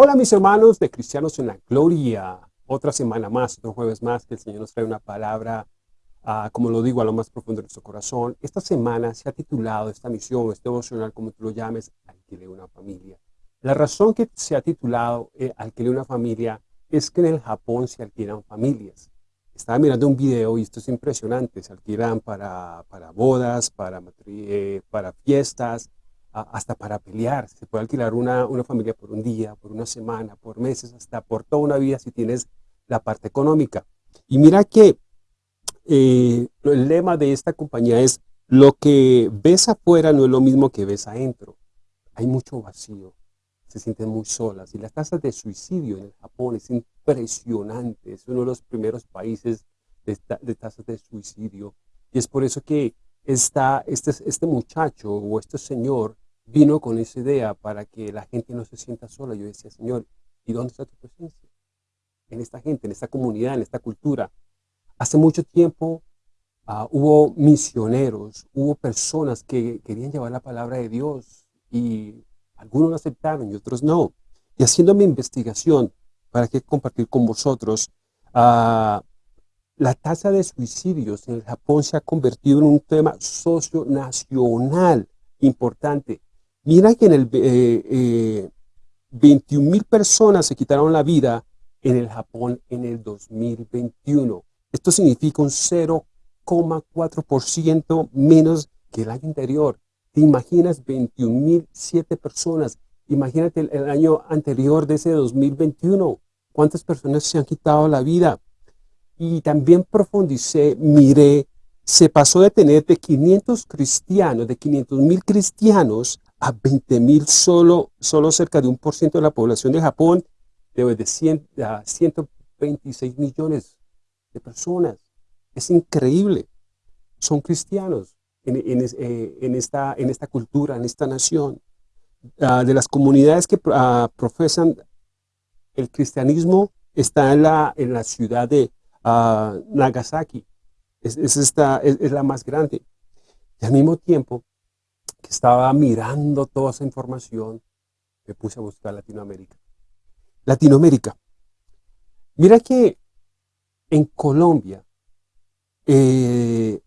Hola mis hermanos de Cristianos en la Gloria. Otra semana más, otro jueves más, que el Señor nos trae una palabra, ah, como lo digo, a lo más profundo de nuestro corazón. Esta semana se ha titulado esta misión, este devocional, como tú lo llames, Alquile una familia. La razón que se ha titulado eh, Alquile una familia es que en el Japón se alquilan familias. Estaba mirando un video y esto es impresionante. Se alquilan para, para bodas, para, eh, para fiestas, hasta para pelear. Se puede alquilar una, una, familia por un día, por una semana, por meses, hasta por toda una vida si tienes la parte económica. Y mira que eh, el lema de esta compañía es lo que ves afuera no es lo mismo que ves adentro. Hay mucho vacío, se sienten muy solas. Y las tasas de suicidio en el Japón es impresionante. Es uno de los primeros países de, tasas de suicidio. Y es por eso que esta, este, este muchacho o este señor vino con esa idea para que la gente no se sienta sola. Yo decía, Señor, ¿y dónde está tu presencia? En esta gente, en esta comunidad, en esta cultura. Hace mucho tiempo uh, hubo misioneros, hubo personas que querían llevar la palabra de Dios y algunos aceptaron y otros no. Y haciendo mi investigación, para que compartir con vosotros, uh, la tasa de suicidios en el Japón se ha convertido en un tema socio-nacional importante. Mira que en el eh, 21 eh, mil personas se quitaron la vida en el Japón en el 2021. Esto significa un 0,4% menos que el año anterior. ¿Te imaginas 21 mil siete personas? Imagínate el, el año anterior de ese 2021. ¿Cuántas personas se han quitado la vida? y también profundicé, miré, se pasó de tener de 500 cristianos, de 500 mil cristianos, a 20 mil solo, solo cerca de un por ciento de la población de Japón, de, de 100, a 126 millones de personas. Es increíble. Son cristianos en, en, eh, en esta, en esta cultura, en esta nación. Uh, de las comunidades que uh, profesan el cristianismo, está en la, en la ciudad de Nagasaki. Es, esta, es, la más grande. Y al mismo tiempo que estaba mirando toda esa información, me puse a buscar Latinoamérica. Latinoamérica. Mira que en Colombia eh,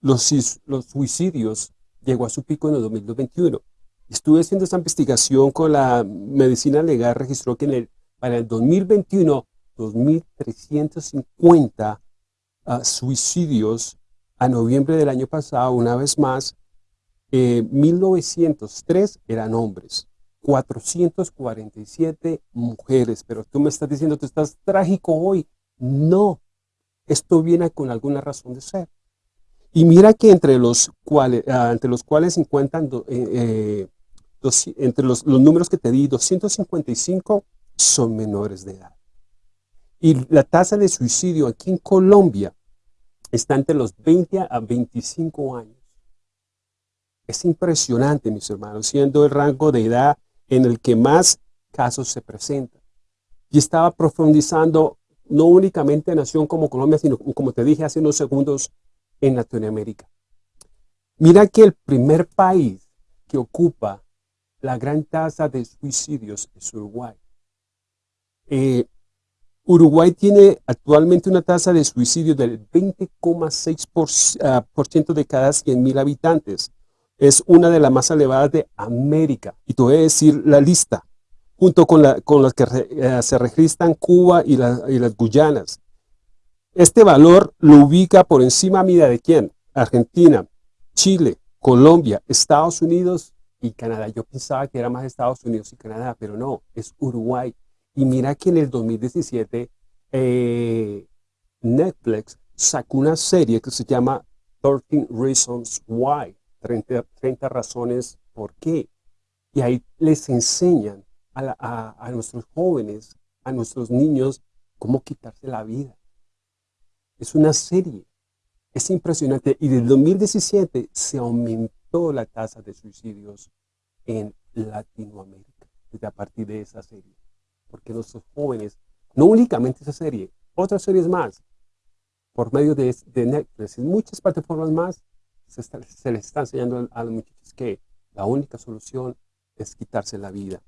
los, los suicidios llegó a su pico en el 2021. Estuve haciendo esa investigación con la medicina legal, registró que en el, para el 2021 2.350 ah, suicidios a noviembre del año pasado, una vez más, 1903 eh, eran hombres, 447 mujeres, pero tú me estás diciendo, tú estás trágico hoy. No, esto viene con alguna razón de ser. Y mira que entre los cuales, ah, entre los cuales se encuentran, eh, eh, entre los, los números que te di, 255 son menores de edad. Y la tasa de suicidio aquí en Colombia está entre los 20 a 25 años. Es impresionante, mis hermanos, siendo el rango de edad en el que más casos se presentan. Y estaba profundizando no únicamente en nación como Colombia, sino como te dije hace unos segundos, en Latinoamérica. Mira que el primer país que ocupa la gran tasa de suicidios es Uruguay. Eh, Uruguay tiene actualmente una tasa de suicidio del 20,6% ah, de cada 100.000 habitantes. Es una de las más elevadas de América. Y te voy a decir la lista, junto con, la, con las que eh, se registran Cuba y, las Guyanas. Este valor lo ubica por encima, mira, ¿de quién? Argentina, Chile, Colombia, Estados Unidos y Canadá. Yo pensaba que era más Estados Unidos y Canadá, pero no, es Uruguay. Y mira que en el 2017 eh, Netflix sacó una serie que se llama 13 Reasons Why, 30, 30 razones por qué. Y ahí les enseñan a, nuestros jóvenes, a nuestros niños, cómo quitarse la vida. Es una serie. Es impresionante. Y del 2017 se aumentó la tasa de suicidios en Latinoamérica, desde a partir de esa serie porque nuestros jóvenes, no únicamente esa serie, otras series más, por medio de, Netflix y muchas plataformas más, se, les está enseñando a los muchachos que la única solución es quitarse la vida.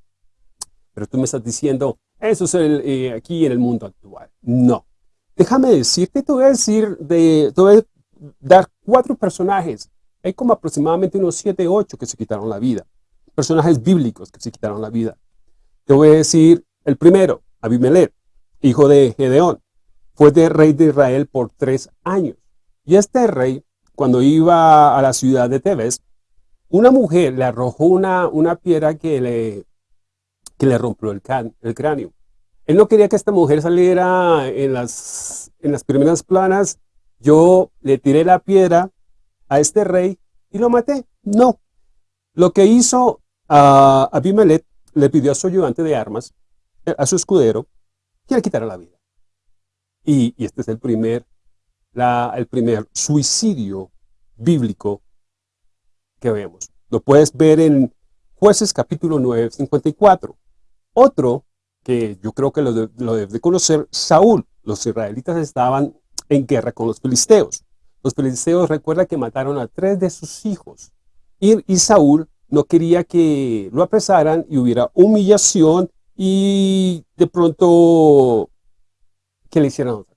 Pero tú me estás diciendo, eso es el, eh, aquí en el mundo actual. No. Déjame decirte, te voy a decir, de, te voy a dar cuatro personajes. Hay como aproximadamente unos siete, ocho que se quitaron la vida. Personajes bíblicos que se quitaron la vida. Te voy a decir el primero, Abimelech, hijo de Gedeón. Fue de rey de Israel por tres años. Y este rey, cuando iba a la ciudad de Tebes, una mujer le arrojó una, una piedra que le, que le rompió el, el cráneo. Él no quería que esta mujer saliera en las, en las primeras planas. Yo le tiré la piedra a este rey y lo maté. No. Lo que hizo a Abimelech, le pidió a su ayudante de armas, a su escudero, que le quitara la vida. Y este es el primer, el primer suicidio bíblico que vemos. Lo puedes ver en Jueces capítulo 9, 54. Otro que yo creo que lo, debes de conocer, Saúl. Los israelitas estaban en guerra con los filisteos. Los filisteos recuerda que mataron a tres de sus hijos. Y, y, Saúl no quería que lo apresaran y hubiera humillación y de pronto que le hicieran otra.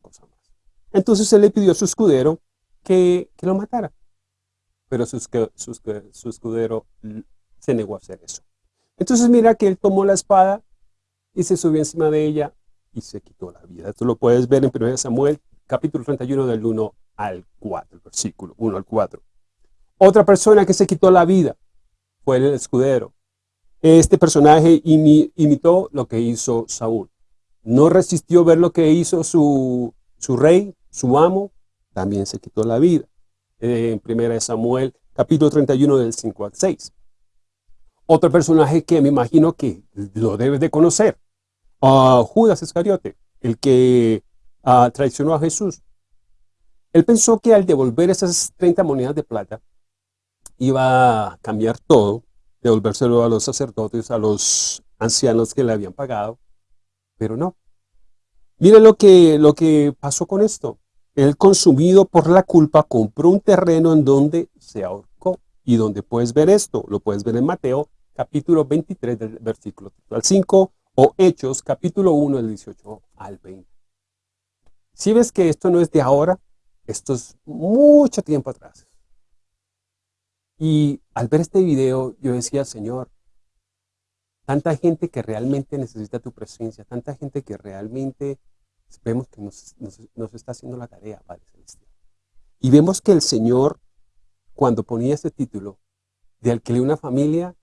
Entonces él le pidió a su escudero que, que lo matara. Pero su, su, su escudero se negó a hacer eso. Entonces mira que él tomó la espada y se subió encima de ella y se quitó la vida. Esto lo puedes ver en 1 Samuel, capítulo 31, del 1 al 4, versículo 1 al 4. Otra persona que se quitó la vida fue el escudero. Este personaje imitó lo que hizo Saúl. No resistió ver lo que hizo su, su rey, su amo, también se quitó la vida. En 1 Samuel, capítulo 31, del 5 al 6. Otro personaje que me imagino que lo debes de conocer, Judas Iscariote, el que uh, traicionó a Jesús. Él pensó que al devolver esas 30 monedas de plata, iba a cambiar todo, devolvérselo a los sacerdotes, a los ancianos que le habían pagado, pero no. Miren lo que, lo que pasó con esto. Él, consumido por la culpa, compró un terreno en donde se ahorcó. Y donde puedes ver esto, lo puedes ver en Mateo, capítulo 23, del versículo al 5, o Hechos, capítulo 1, del 18 al 20. Si ves que esto no es de ahora, esto es mucho tiempo atrás. Y al ver este video, yo decía, Señor, tanta gente que realmente necesita tu presencia, tanta gente que realmente vemos que nos, está haciendo la tarea, Padre Celestial. Y vemos que el Señor, cuando ponía este título, de alquiler una familia,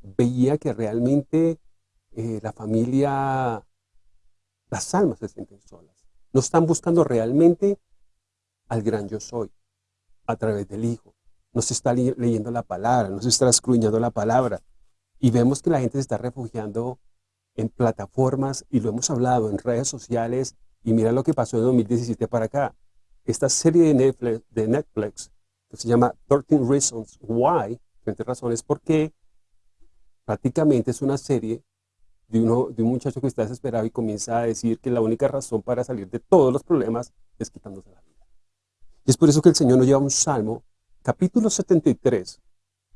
veía que realmente eh, la familia, las almas se sienten solas. No están buscando realmente al gran yo soy, a través del Hijo. No se está leyendo la palabra, no se está escruñando la palabra. Y vemos que la gente se está refugiando en plataformas, y lo hemos hablado, en redes sociales, y mira lo que pasó en 2017 para acá. Esta serie de Netflix, de Netflix que se llama 13 Reasons Why, 20 razones por qué, prácticamente es una serie de, uno, de un muchacho que está desesperado y comienza a decir que la única razón para salir de todos los problemas es quitándose la vida. Y es por eso que el Señor nos lleva un salmo, capítulo 73,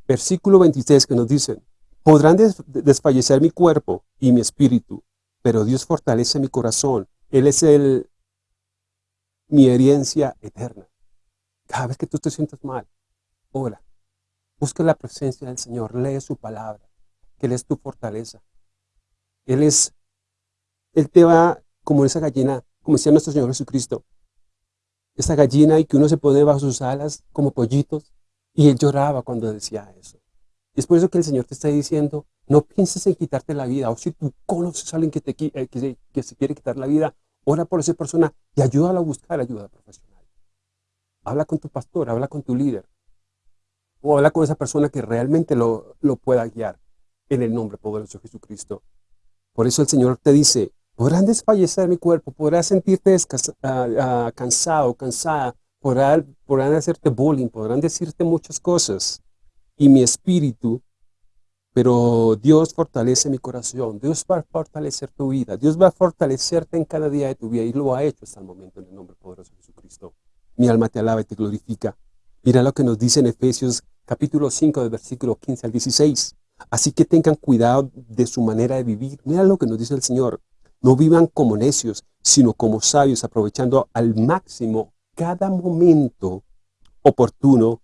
versículo 26, que nos dice, podrán desfallecer mi cuerpo y mi espíritu, pero Dios fortalece mi corazón. Él es el, mi herencia eterna. Cada vez que tú te sientas mal, ora, busca la presencia del Señor, lee su palabra, que Él es tu fortaleza. Él es, Él te va como esa gallina, como decía nuestro Señor Jesucristo, esa gallina y que uno se pone bajo sus alas como pollitos, y Él lloraba cuando decía eso. Es por eso que el Señor te está diciendo, no pienses en quitarte la vida, o si tú conoces a alguien que, te, eh, que, se, quiere quitar la vida, ora por esa persona y ayúdala a buscar ayuda profesional. Habla con tu pastor, habla con tu líder, o habla con esa persona que realmente lo, pueda guiar en el nombre poderoso de Jesucristo. Por eso el Señor te dice, podrán desfallecer mi cuerpo, podrás sentirte ah, cansado, cansada, podrán, podrán hacerte bullying, podrán decirte muchas cosas. Y mi espíritu, pero Dios fortalece mi corazón, Dios va a fortalecer tu vida, Dios va a fortalecerte en cada día de tu vida y lo ha hecho hasta el momento en el nombre poderoso de Jesucristo. Mi alma te alaba y te glorifica. Mira lo que nos dice en Efesios capítulo 5, del versículo 15 al 16. Así que tengan cuidado de su manera de vivir. Mira lo que nos dice el Señor. No vivan como necios, sino como sabios, aprovechando al máximo cada momento oportuno,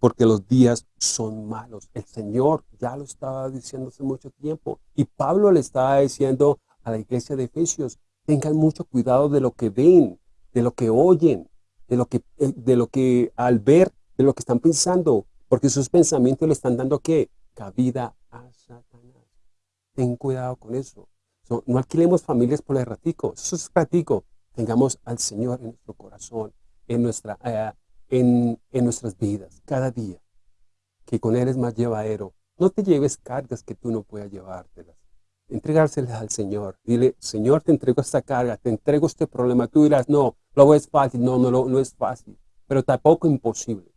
porque los días son malos. El Señor ya lo estaba diciendo hace mucho tiempo. Y Pablo le estaba diciendo a la iglesia de Efesios, tengan mucho cuidado de lo que ven, de lo que oyen, de lo que, eh, de lo que al ver, de lo que están pensando, porque sus pensamientos le están dando ¿qué? Cabida a Satanás. Ten cuidado con eso. no alquilemos familias por el ratico. Eso es ratico. Tengamos al Señor en nuestro corazón, en, nuestra, eh, en, en nuestras vidas, cada día. Que con Él es más llevadero. No te lleves cargas que tú no puedas llevártelas entregárselas al Señor. Dile, Señor, te entrego esta carga, te entrego este problema. Tú dirás, no, lo es fácil. No, no, no es fácil, pero tampoco imposible.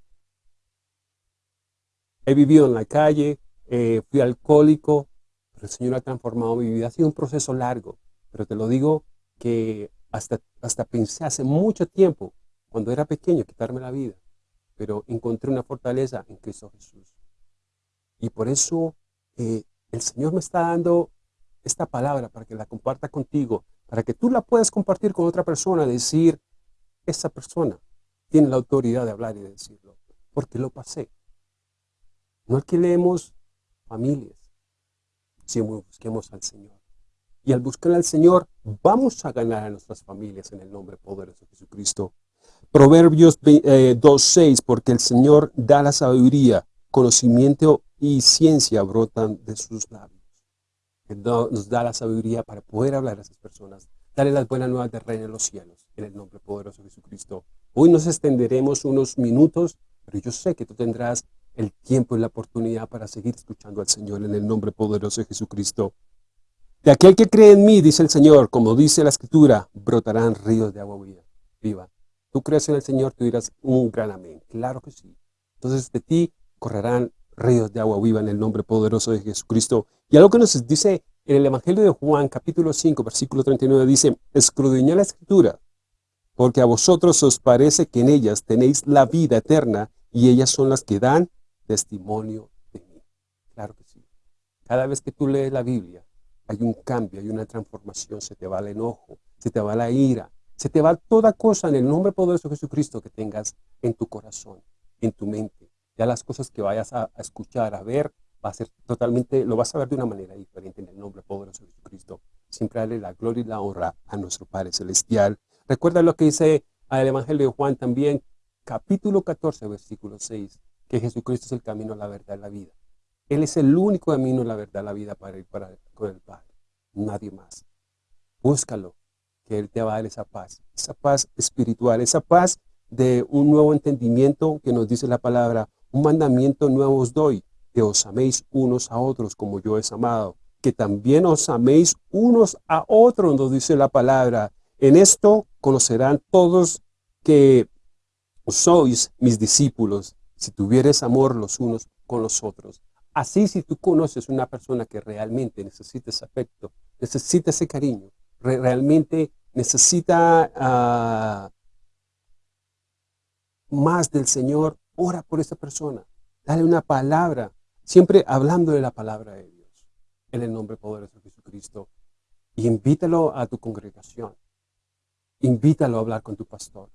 He vivido en la calle, eh, fui alcohólico, pero el Señor ha transformado mi vida. Ha sido un proceso largo, pero te lo digo que hasta, hasta pensé hace mucho tiempo, cuando era pequeño, quitarme la vida. Pero encontré una fortaleza en Cristo Jesús. Y por eso eh, el Señor me está dando esta palabra para que la comparta contigo, para que tú la puedas compartir con otra persona, decir, esa persona tiene la autoridad de hablar y de decirlo, porque lo pasé. No alquilemos familias, sino busquemos al Señor. Y al buscar al Señor, vamos a ganar a nuestras familias en el nombre poderoso de Jesucristo. Proverbios 2.6, eh, porque el Señor da la sabiduría, conocimiento y ciencia brotan de sus labios nos da la sabiduría para poder hablar a esas personas, darle las buenas nuevas de reino en los cielos, en el nombre poderoso de Jesucristo. Hoy nos extenderemos unos minutos, pero yo sé que tú tendrás el tiempo y la oportunidad para seguir escuchando al Señor en el nombre poderoso de Jesucristo. De aquel que cree en mí, dice el Señor, como dice la Escritura, brotarán ríos de agua viva. Tú crees en el Señor, tú dirás un gran amén. Claro que sí. Entonces de ti correrán ríos de agua viva en el nombre poderoso de Jesucristo. Y algo que nos dice en el Evangelio de Juan, capítulo 5, versículo 39, dice, escudriñad la Escritura, porque a vosotros os parece que en ellas tenéis la vida eterna, y ellas son las que dan testimonio de mí. Claro que sí. Cada vez que tú lees la Biblia, hay un cambio, hay una transformación, se te va el enojo, se te va la ira, se te va toda cosa en el nombre poderoso de Jesucristo que tengas en tu corazón, en tu mente ya las cosas que vayas a, escuchar, a ver, va a ser totalmente, lo vas a ver de una manera diferente en el nombre poderoso de Jesucristo. Siempre darle la gloria y la honra a nuestro Padre Celestial. Recuerda lo que dice el Evangelio de Juan también, capítulo 14, versículo 6, que Jesucristo es el camino, la verdad y la vida. Él es el único camino, la verdad, la vida para ir para, con el Padre. Nadie más. Búscalo, que Él te va a dar esa paz, esa paz espiritual, esa paz de un nuevo entendimiento que nos dice la palabra, un mandamiento nuevo os doy, que os améis unos a otros como yo he amado, que también os améis unos a otros, nos dice la palabra. En esto conocerán todos que sois mis discípulos, si tuvieres amor los unos con los otros. Así si tú conoces una persona que realmente necesita ese afecto, necesita ese cariño, realmente necesita ah, más del Señor, Ora por esa persona. Dale una palabra. Siempre hablando de la palabra de Dios. En el nombre poderoso de Jesucristo. Y invítalo a tu congregación. Invítalo a hablar con tu pastor.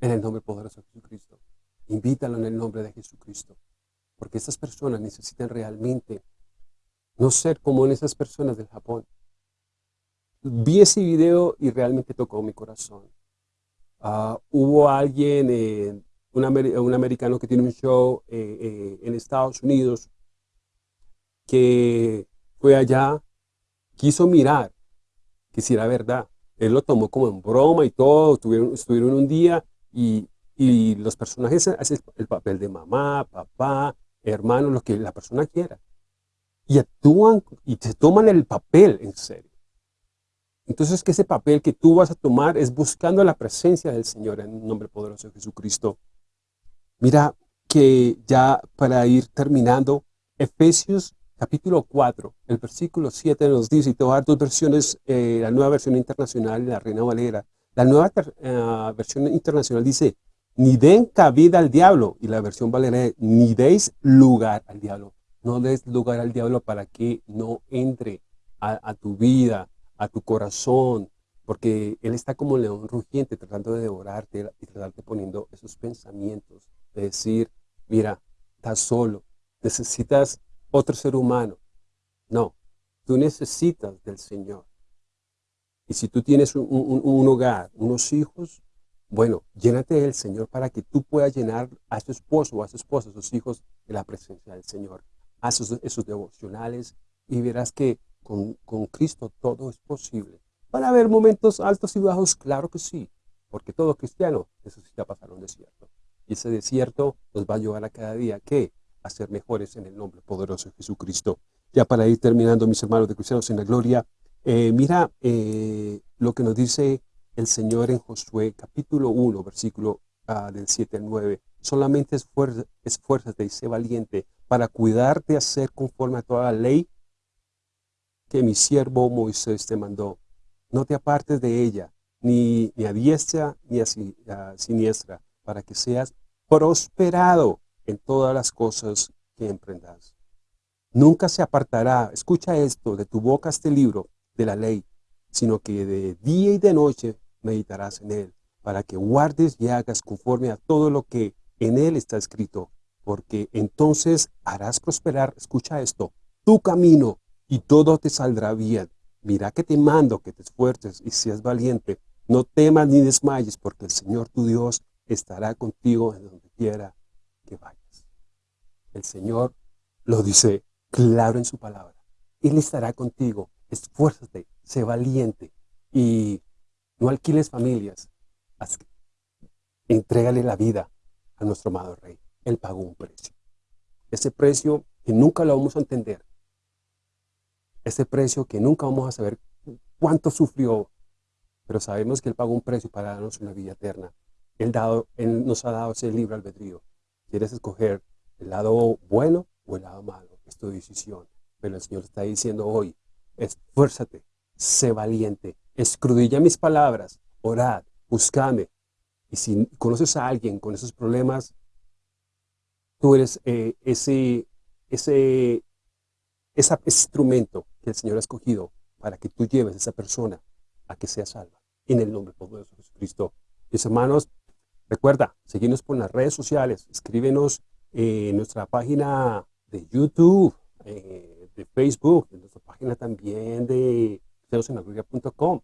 En el nombre poderoso de Jesucristo. Invítalo en el nombre de Jesucristo. Porque esas personas necesitan realmente no ser como en esas personas del Japón. Vi ese video y realmente tocó mi corazón. Ah, hubo alguien un, americano que tiene un show eh, eh, en Estados Unidos, que fue allá, quiso mirar que si era verdad. Él lo tomó como en broma y todo, estuvieron, estuvieron un día y, los personajes hacen el papel de mamá, papá, hermano, lo que la persona quiera. Y actúan y te toman el papel en serio. Entonces que ese papel que tú vas a tomar es buscando la presencia del Señor en el nombre poderoso de Jesucristo. Mira que ya para ir terminando, Efesios capítulo 4, el versículo 7 nos dice, y te voy a dar dos versiones, eh, la nueva versión internacional y la Reina Valera. La nueva eh, versión internacional dice, ni den cabida al diablo, y la versión Valera, ni deis lugar al diablo. No des lugar al diablo para que no entre a, tu vida, a tu corazón, porque él está como león rugiente tratando de devorarte y tratarte poniendo esos pensamientos de decir, mira, estás solo, necesitas otro ser humano. No, tú necesitas del Señor. Y si tú tienes un, hogar, unos hijos, bueno, llénate del Señor para que tú puedas llenar a su esposo o a su esposa, a sus hijos, de la presencia del Señor. Haz esos, devocionales y verás que con, Cristo todo es posible. ¿Van a haber momentos altos y bajos? Claro que sí, porque todo cristiano necesita pasar un desierto. Y ese desierto nos va a llevar a cada día, ¿qué? A ser mejores en el nombre poderoso de Jesucristo. Ya para ir terminando, mis hermanos de Cristianos en la Gloria, eh, mira eh, lo que nos dice el Señor en Josué, capítulo 1, versículo ah, del 7 al 9. Solamente esfuérzate y sé valiente para cuidar de hacer conforme a toda la ley que mi siervo Moisés te mandó. No te apartes de ella, ni, ni a diestra ni a siniestra, para que seas prosperado en todas las cosas que emprendas. Nunca se apartará, escucha esto, de tu boca este libro de la ley, sino que de día y de noche meditarás en él, para que guardes y hagas conforme a todo lo que en él está escrito, porque entonces harás prosperar, escucha esto, tu camino y todo te saldrá bien. Mira que te mando que te esfuerces y seas valiente. No temas ni desmayes, porque el Señor tu Dios estará contigo en donde quiera que vayas. El Señor lo dice claro en su palabra. Él estará contigo. Esfuérzate, sé valiente y no alquiles familias. Entrégale la vida a nuestro amado Rey. Él pagó un precio. Ese precio que nunca lo vamos a entender. Ese precio que nunca vamos a saber cuánto sufrió. Pero sabemos que Él pagó un precio para darnos una vida eterna. Él, dado, él nos ha dado ese libre albedrío. ¿Quieres escoger el lado bueno o el lado malo? Es tu decisión. Pero el Señor está diciendo hoy, esfuérzate, sé valiente, escrudilla mis palabras, orad, buscame. Y si conoces a alguien con esos problemas, tú eres eh, ese, ese, ese instrumento que el Señor ha escogido para que tú lleves a esa persona a que sea salva. En el nombre poderoso de Jesucristo. Mis hermanos, Recuerda, seguirnos por las redes sociales, escríbenos en nuestra página de YouTube, eh, de Facebook, en nuestra página también de celosenagloria.com.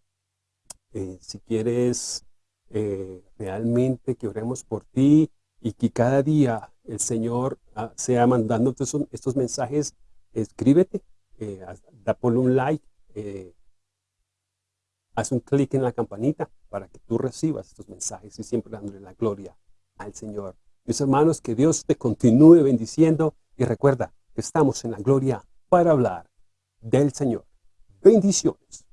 Eh, si quieres eh, realmente que oremos por ti y que cada día el Señor ah, sea mandándote estos, mensajes, escríbete, da por un like, haz un clic en la campanita para que tú recibas estos mensajes y siempre dándole la gloria al Señor. Mis hermanos, que Dios te continúe bendiciendo y recuerda que estamos en la gloria para hablar del Señor. Bendiciones.